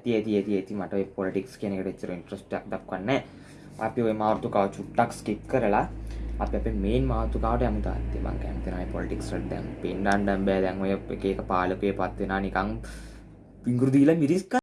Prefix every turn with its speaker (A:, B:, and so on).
A: ඇති ඇති ඇති ඇති මට ඔය පොලිටික්ස් කියන එකට එච්චර ඉන්ට්‍රස්ට් එකක් දක්වන්නේ අපි ওই මාතෘකාව චුට්ටක් ස්කිප් කරලා අපි අපේ මේන් මාතෘකාවට යමු තාත්තේ. මං කැමති නැහැ පොලිටික්ස් වලට දැන් පෙන්නන්න බෑ. දැන් ඔය එක එක පාලකයෝ පත් වෙනා නිකන් පිඟුරු දීලා මිරිස්